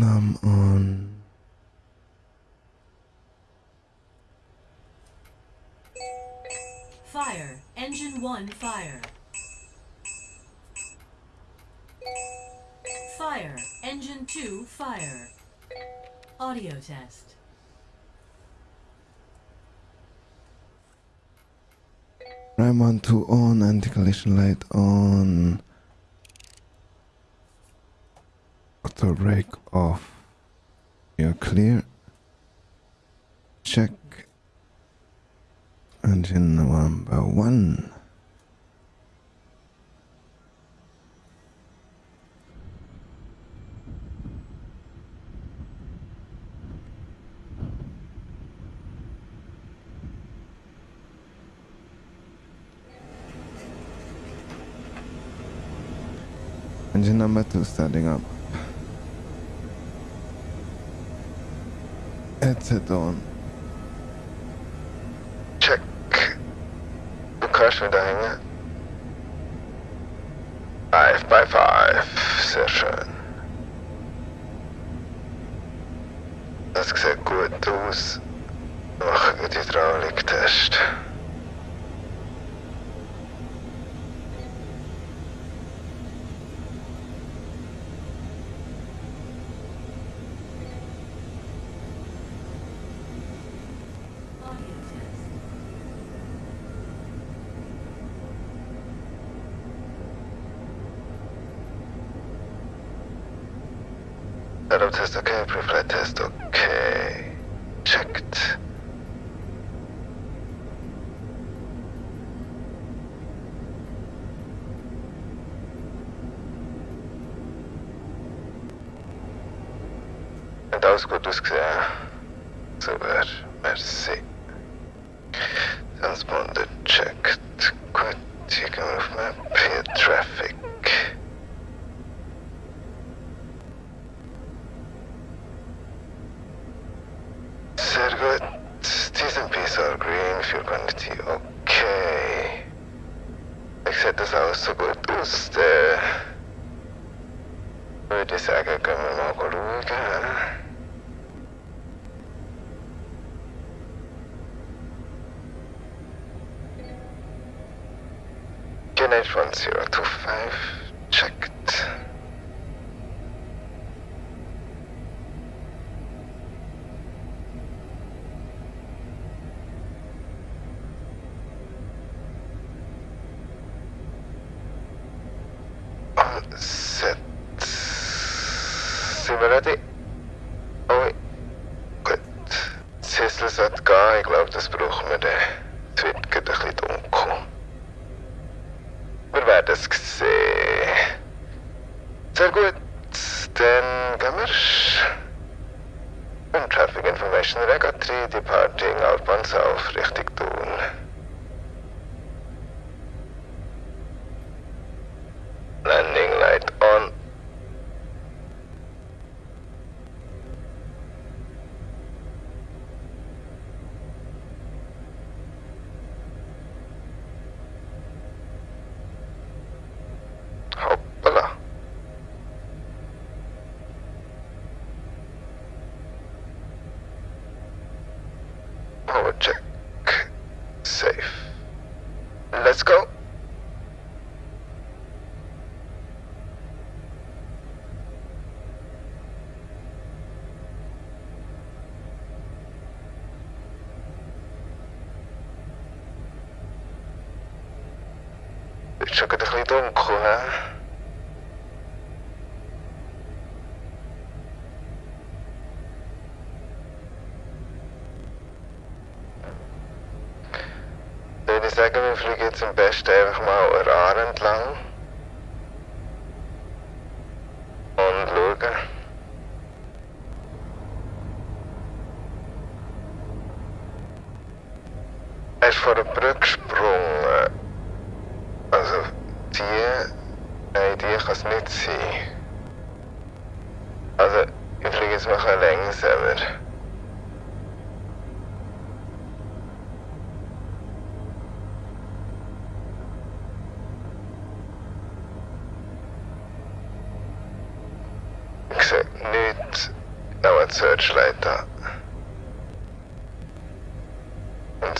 Num on. Fire. Engine 1 fire. Fire. Engine 2 fire. Audio test. Prime one to on anti-collision light on. Auto brake off. You're clear. Check. Engine number one. Engine number two starting up. Headset on. Check. Du kannst wieder hängen. Five by five. Sehr schön. Das sieht gut aus. Machen wir den Hydrauliktest. Audio test. Setup test okay, pre-flight test okay. Checked. Hat alles gut ausgesehen. Super, merci. Transponder checked. Gut, hier gehen wir auf Map. Hier Traffic. Sehr gut. TSMPs are green, Fuel Quantity okay. Ich sehe das alles so gut aus. Dann würde ich sagen, können wir mal schauen. Unit 1025 checked. All set. Ready? Oh, gut. Sissel sollte gehen. Ich glaube, das brauchen wir dann. Es wird ein bisschen dunkel. Wir werden es sehen. Sehr gut. Dann gehen wir. Beim Traffic Information Rega 3 departing Alban South Richtung Let's go. Чакай, дохлий дом, хуна. Sagen, wir fliegen jetzt am besten einfach mal an Aare entlang. Und schauen. Er ist vor der Brücke gesprungen. Also, die. Nein, die kann es nicht sein. Also, ich fliege jetzt mal ein bisschen langsamer. Ich sehe nichts. Da. Und.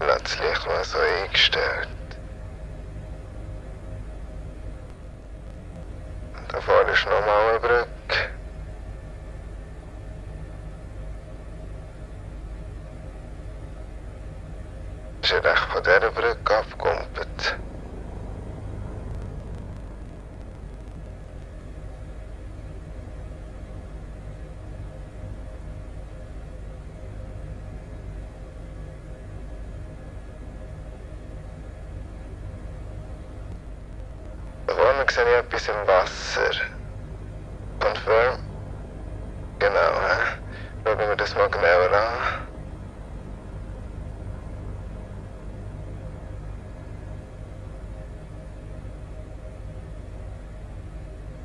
Lass das Licht mal so eingestellt. Da vorne ist nochmal eine Brücke. Ist er echt von dieser Brücke abgekumpelt? Da vorne etwas im Wasser. Confirm? Genau, hä? Schauen wir das mal genauer an.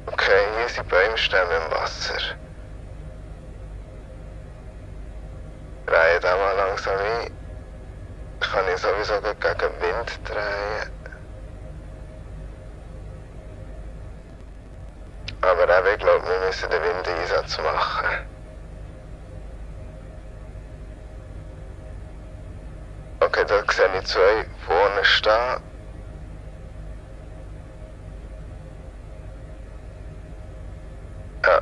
Okay, hier sind Baumstämme im Wasser. Drehe da mal langsam ein. Kann ich sowieso gegen Wind drehen. Aber eben, ich glaube, wir müssen den Windeinsatz machen. Okay, da sehe ich zwei vorne stehen. Ja,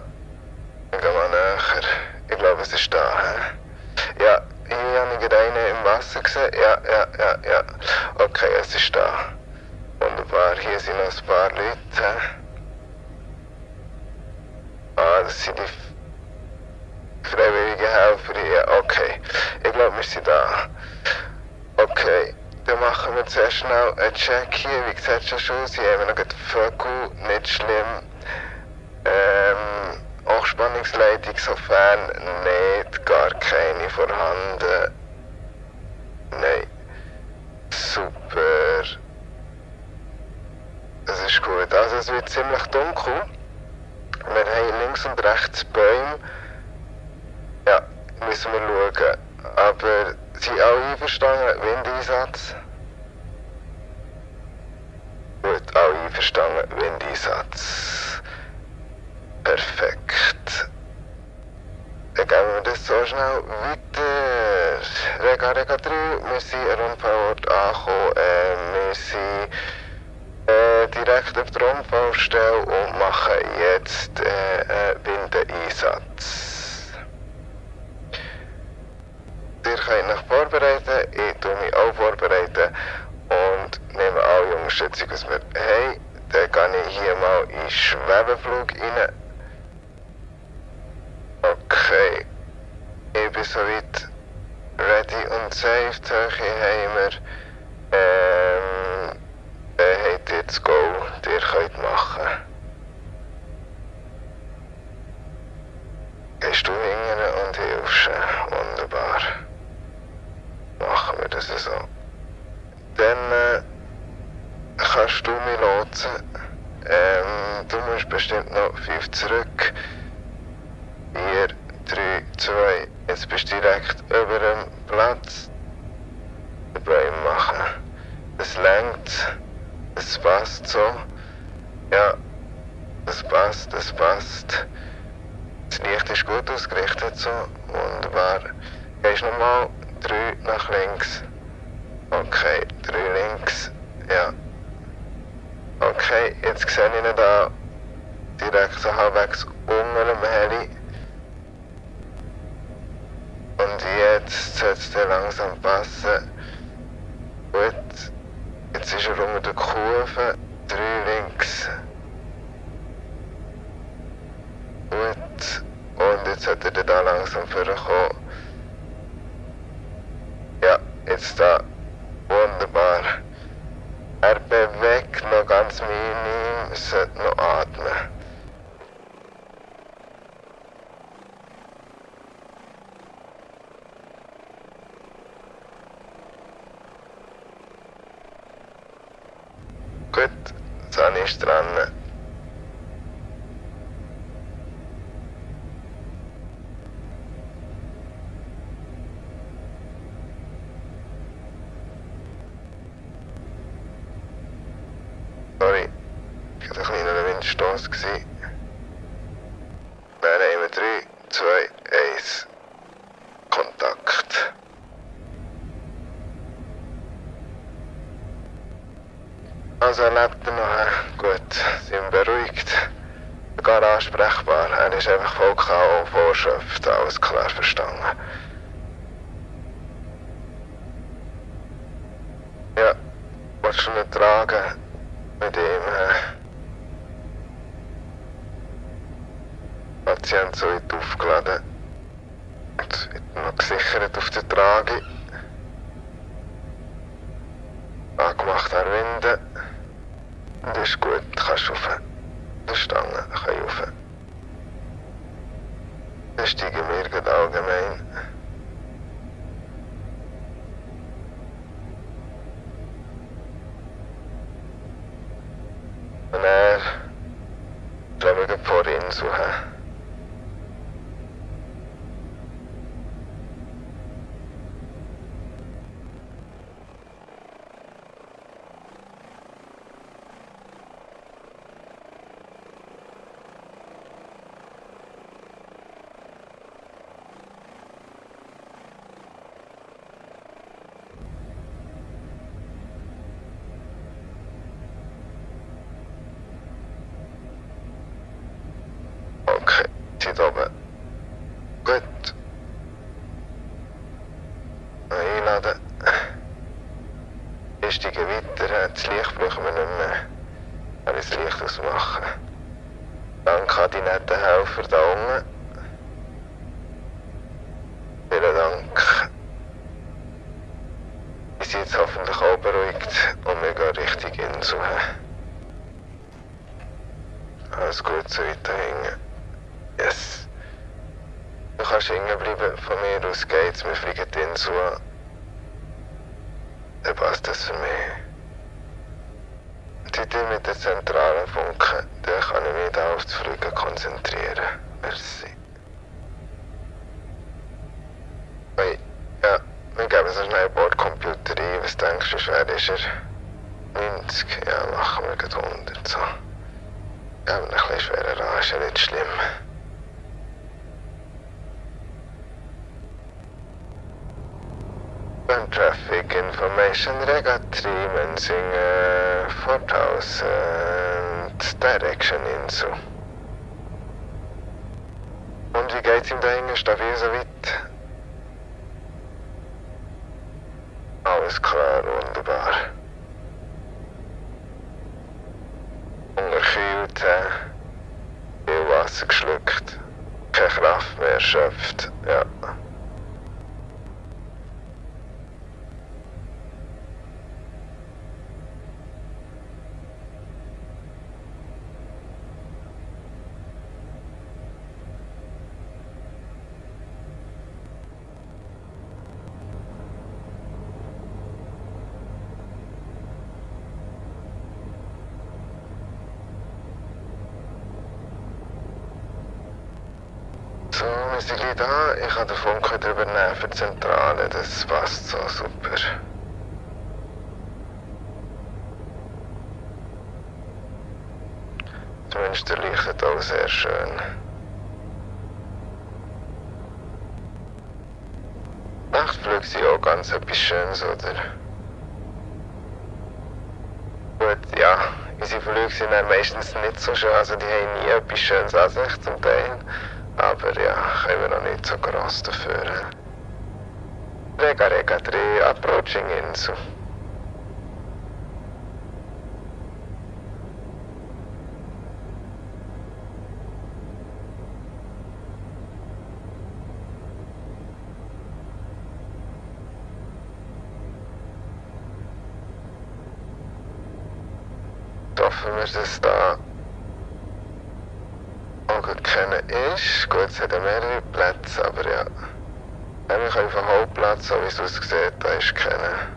ich gehe mal näher. Ich glaube, es ist da. Ja, hier habe ich gerade einen im Wasser gesehen. Ja, ja, ja, ja. Okay, es ist da. Wunderbar, hier sind noch ein paar Leute. Das sind die freiwilligen Helfer hier. Okay, ich glaube, wir sind da. Okay, dann machen wir zuerst schnell einen Check hier. Wie es schon aus? Hier haben noch Vögel, nicht schlimm. Ähm, Hochspannungsleitung, sofern nicht, gar keine vorhanden. Nein. Super. Das ist gut. Also es wird ziemlich dunkel. Wir haben links und rechts Bäume. Ja, müssen wir schauen. Aber sind alle einverstanden? Windeinsatz? Gut, alle einverstanden. Windeinsatz. Perfekt. Dann gehen wir das so schnell weiter. Rega, Rega 3, wir sind an Unfallort angekommen. Äh, wir sind direkt auf der Unfallstelle und machen jetzt äh, einen Windeinsatz. Ihr könnt euch vorbereiten, ich tue mich auch vorbereiten und nehme alle Unterstützung, was wir haben. Dann gehe ich hier mal in den Schwebeflug rein. Okay, ich bin soweit ready und safe. Die Höhe haben wir. Ähm, das Go, ihr könnt machen. Gehst du hingern und hilfst. Wunderbar. Machen wir das so. Dann äh, kannst du mich lotsen. Ähm, du musst bestimmt noch fünf zurück. 4, 3, 2. Jetzt bist du direkt über dem Platz. Den Bäume machen. Das lenkt. Das passt so. Ja. Das passt, das passt. Das Licht ist gut ausgerichtet so. Wunderbar. Gehst nochmal. 3 nach links. Okay, 3 links. Ja. Okay, jetzt sehe ich ihn da. direkt so halbwegs unter dem Heli. Und jetzt sollte es langsam passen. Gut, jetzt ist er unter der Kurve, drei links. Gut, und jetzt sollte er da langsam vorkommen. Ja, jetzt da. Wunderbar. Er bewegt noch ganz minim, sollte noch atmen. Gut, Sonne ist dran. Sorry, ich hatte ein kleiner Windstoß. gewesen. Dann nehmen wir 3, 2, 1. Kontakt. Also er lebt noch. Gut, sind beruhigt. Gar ansprechbar. Er ist einfach voll K.O. vorschöpft. Alles klar verstanden. Ja, willst du ihn tragen? Mit ihm. Äh, Patient so weit aufgeladen. Und wird noch gesichert auf der Trage. Angemacht an Winde. Ist Stange kann ich rauf. Dann steigen wir gerade allgemein. Und er wir gerade vor ihn suchen. Okay, zieht oben. Gut. Einladen. Wir steigen weiter. Das Licht brauchen wir nicht mehr. Ich das Licht ausmachen. Danke an die netten Helfer da unten. Vielen Dank. Wir sind jetzt hoffentlich auch beruhigt und wir gehen Richtung Insel. Alles gut so weiter hinten. Yes. Du kannst hängen bleiben, von mir aus geht's, wir fliegen Insel an. Dann passt das für mich. Die Idee mit der zentralen Funken, dann kann ich mich da auf Fliegen konzentrieren. Merci. Hey, ja, wir geben so schnell Bordcomputer ein. Was denkst du, schwer ist er? 90, ja, machen wir gerade 100 so. Ja, aber ein bisschen schwerer an, ist ja nicht schlimm. Traffic information rega 3 Mensing uh, 4000 Direction Insu. Und wie geht's ihm da hinten? Stabil so weit? Alles klar, wunderbar. Unterkühlt, äh, viel Wasser geschluckt, keine Kraft mehr erschöpft, ja. Wir sind gleich da. Ich kann den Funk übernehmen für die Zentrale. Das passt so super. Zumindest der leuchtet auch sehr schön. Nachtflüge sind auch ganz etwas Schönes, oder? Gut, ja. Unsere Flüge sind meistens nicht so schön, also die haben nie etwas Schönes an sich zum Teil. Aber ja, können wir noch nicht so gross dafür. Rega Rega 3, Approaching Insu. hoffen wir, dass da gut kennen ist. Gut, es hat ja mehrere Plätze, aber ja. Wir können vom Hauptplatz, so wie es aussieht, da ist kennen.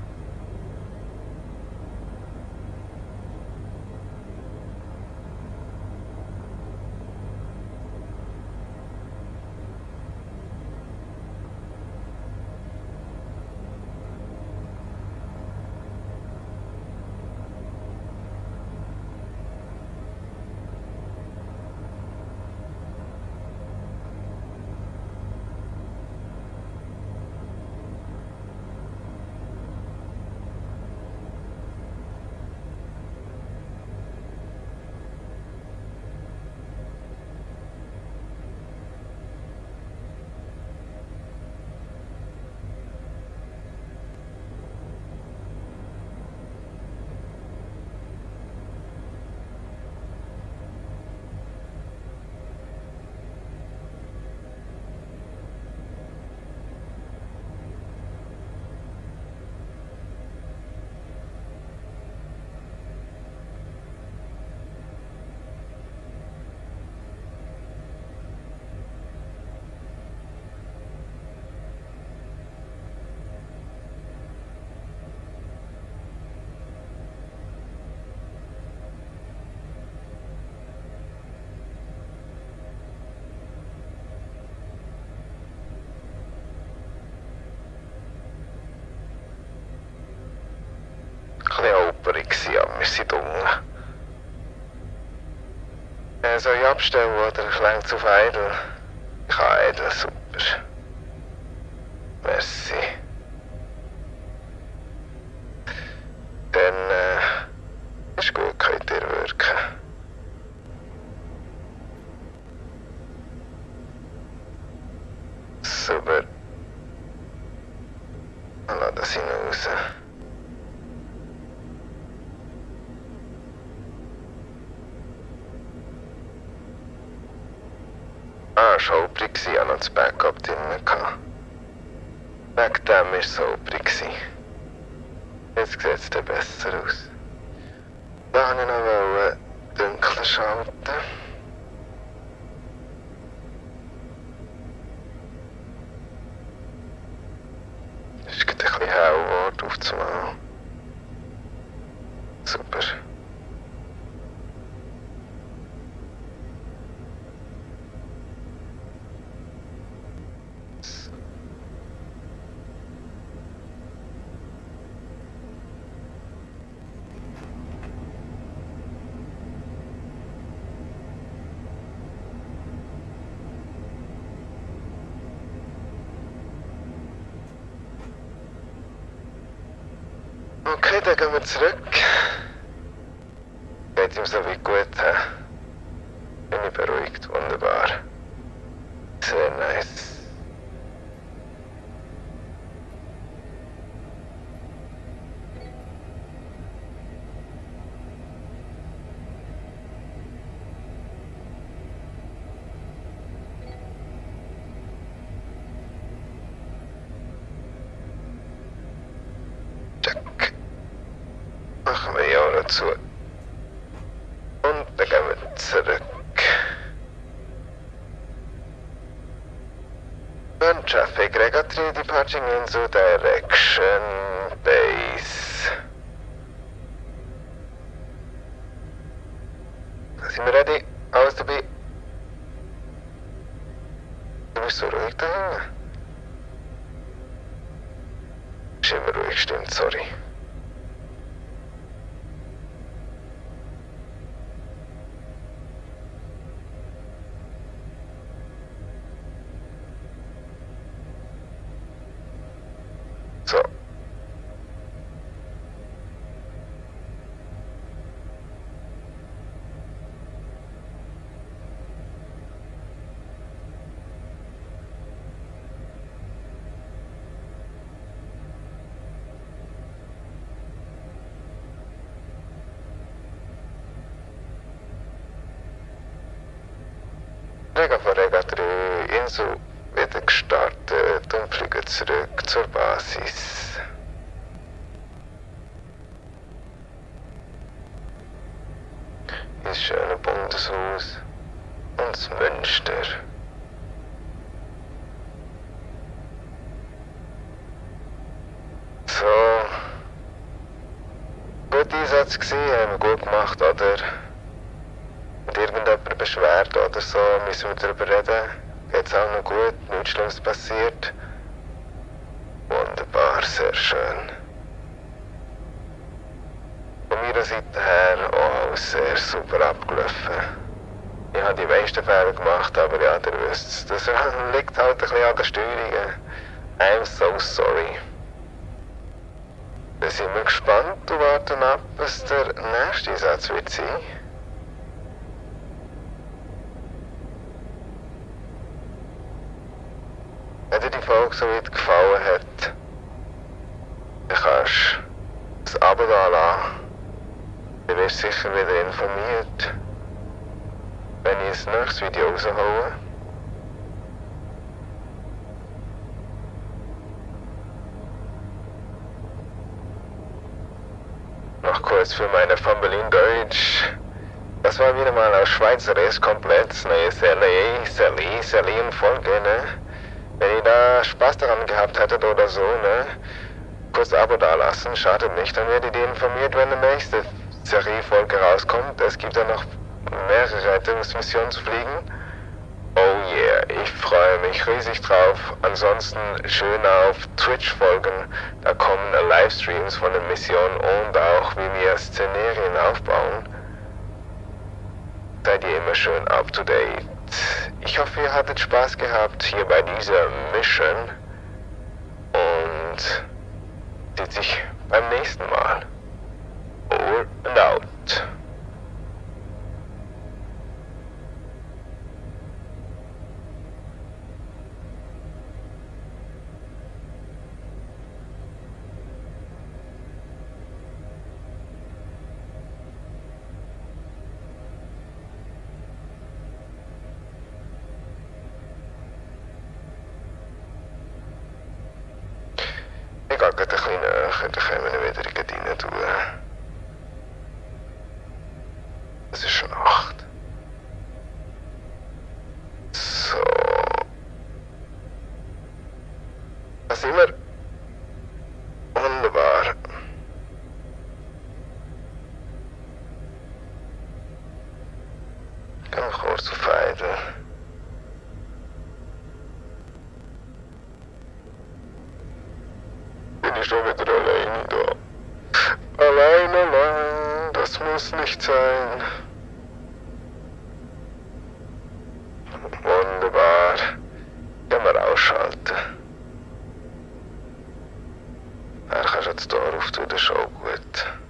bisschen wir sind unten. Äh, soll ich abstellen oder ich auf Idle? Ich habe Idle, super. Merci. Dann, äh, ist gut, könnt ihr wirken. Super. Lass das hinaus. Ah, es war holprig, gewesen, ich hatte noch das Backup drin. gehabt. Wegen dem war es so holprig. gewesen. Jetzt sieht es dann besser aus. Da wollte ich noch wollen dunkler schalten. Es ist gerade ein bisschen hell geworden auf das Mal. Super. Okay, dann gehen wir zurück. Geht ihm so wie gut, hä? Bin ich beruhigt, wunderbar. Sehr nice. Check. Machen wir ja noch zu. Und dann gehen wir zurück. Burn traffic, Regatri departing into direction base. Sind wir ready? Alles dabei? Du bist so ruhig da hinten. Ist immer ruhig, stimmt, sorry. So. Rega 3, Insel wieder gestartet und fliegen zurück zur Basis. Das schöne Bundeshaus und das Münster. So. Gut Einsatz gewesen, haben wir gut gemacht, oder? Irgendjemand beschwert oder so, müssen wir darüber reden. Geht's auch noch gut, nichts Schlimmes passiert. Wunderbar, sehr schön. Von meiner Seite her auch sehr super abgelaufen. Ich habe die meisten Fehler gemacht, aber ja, ihr wisst Das liegt halt ein bisschen an der Steuerung. I'm so sorry. Wir sind wir gespannt und warten ab, was der nächste Satz wird sein. Wenn dir die Folge so weit gefallen hat, dann kannst du das Abo da lassen. Du wirst sicher wieder informiert, wenn ich das nächste Video raushole. Noch kurz für meine Familie in Deutsch. Das war wieder mal aus Schweizer ist komplett neue Serie, Serie, Serienfolge, ne? Wenn ihr da Spaß daran gehabt hättet oder so, ne? Kurz Abo dalassen, schadet nicht, dann werdet ihr informiert, wenn die nächste Seriefolge rauskommt. Es gibt ja noch mehrere Rettungsmissionen zu fliegen. Oh yeah, ich freue mich riesig drauf. Ansonsten schön auf Twitch folgen. Da kommen Livestreams von den Missionen und auch wie wir Szenarien aufbauen. Seid ihr immer schön up to date. Ich hoffe, ihr hattet Spaß gehabt hier bei dieser Mission und sieht sich beim nächsten Mal. Over and out. geen, uh, geen, geen meneer weet dat ik het niet naartoe... schon wieder allein da. Allein, allein, das muss nicht sein. Wunderbar. Können wir ausschalten. Er kannst jetzt hier auf ist auch gut.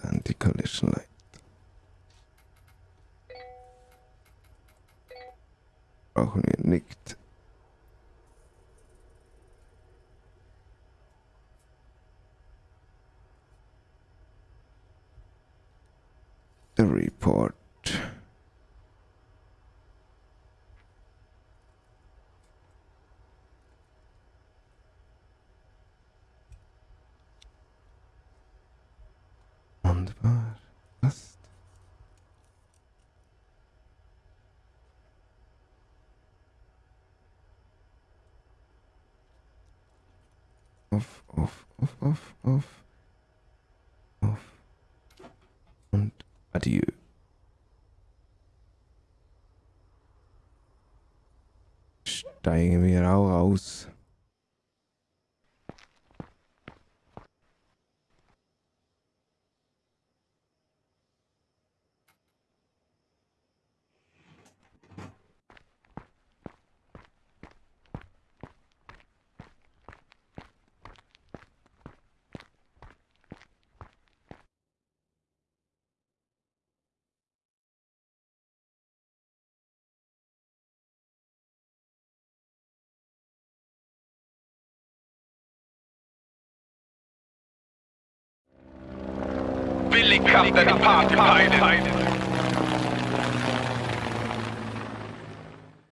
Anti-Collision Light. Oh, Brauchen wir nicht. auf, auf, auf, auf, auf und adieu. Steigen wir auch aus. something occupied.